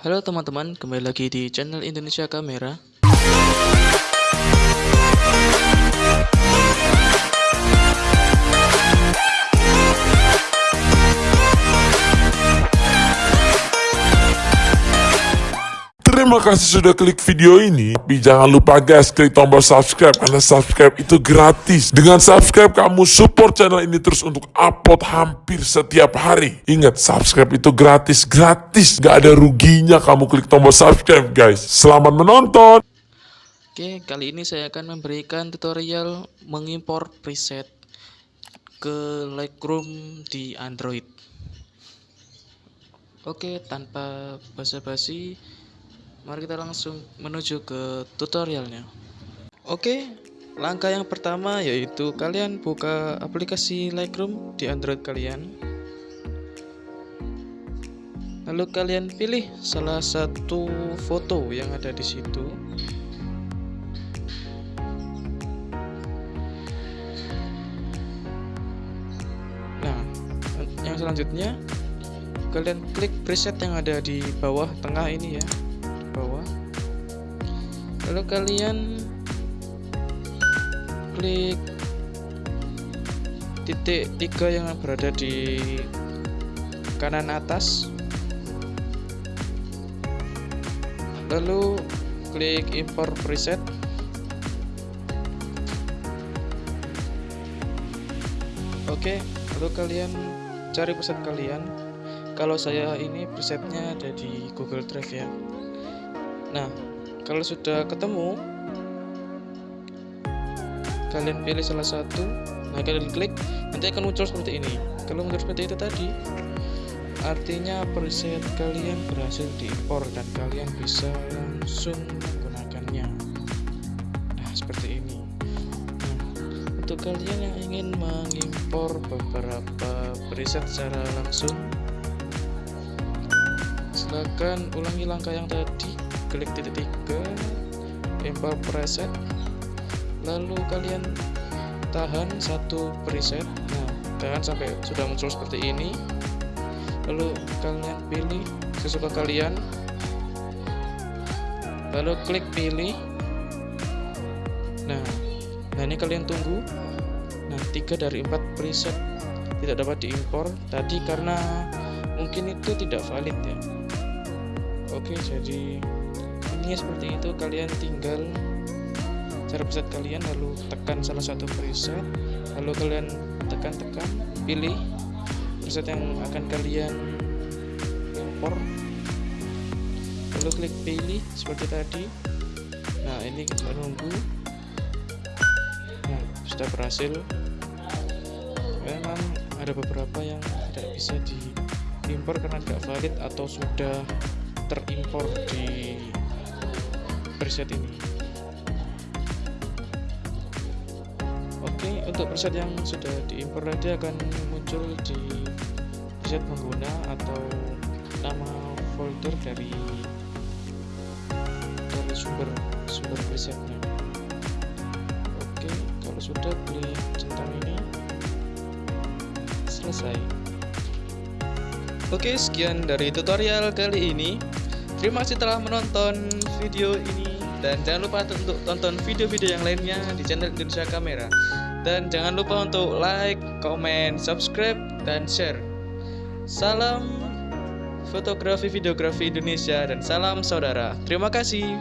Halo teman-teman, kembali lagi di channel Indonesia Kamera. Terima kasih sudah klik video ini. Tapi jangan lupa guys, klik tombol subscribe karena subscribe itu gratis. Dengan subscribe kamu support channel ini terus untuk upload hampir setiap hari. Ingat, subscribe itu gratis, gratis. Gak ada ruginya kamu klik tombol subscribe guys. Selamat menonton. Oke, kali ini saya akan memberikan tutorial mengimpor preset ke Lightroom di Android. Oke, tanpa basa-basi, mari kita langsung menuju ke tutorialnya. Oke, langkah yang pertama yaitu kalian buka aplikasi Lightroom di Android kalian. Lalu kalian pilih salah satu foto yang ada di situ. Nah, yang selanjutnya kalian klik preset yang ada di bawah tengah ini ya. Lalu kalian klik titik tiga yang berada di kanan atas. Lalu klik import preset. Oke, lalu kalian cari preset kalian. Kalau saya ini presetnya ada di Google Drive ya. Nah, kalau sudah ketemu, kalian pilih salah satu. Nah, kalian klik, nanti akan muncul seperti ini. Kalau muncul seperti itu tadi, artinya preset kalian berhasil diimpor dan kalian bisa langsung menggunakannya. Nah, seperti ini. Nah, untuk kalian yang ingin mengimpor beberapa preset secara langsung silakan ulangi langkah yang tadi klik titik tiga import preset. Lalu kalian tahan satu preset. Nah tahan sampai sudah muncul seperti ini. Lalu kalian pilih sesuka kalian. Lalu klik pilih. Nah nah ini kalian tunggu. Nah tiga dari empat preset tidak dapat diimpor. Tadi karena mungkin itu tidak valid ya. Oke jadi ini seperti itu kalian tinggal cara preset kalian lalu tekan salah satu preset lalu kalian tekan-tekan pilih preset yang akan kalian impor lalu klik pilih seperti tadi. Nah ini kita nunggu. Nah sudah berhasil. Memang ada beberapa yang tidak bisa diimpor karena tidak valid atau sudah terimpor di preset ini. Oke untuk preset yang sudah diimpor tadi akan muncul di preset pengguna atau nama folder dari dari sumber sumber presetnya. Oke kalau sudah klik centang ini selesai. Oke, sekian dari tutorial kali ini. Terima kasih telah menonton video ini dan jangan lupa untuk tonton video-video yang lainnya di channel Indonesia Kamera. Dan jangan lupa untuk like, comment, subscribe, dan share. Salam fotografi videografi Indonesia dan salam saudara. Terima kasih.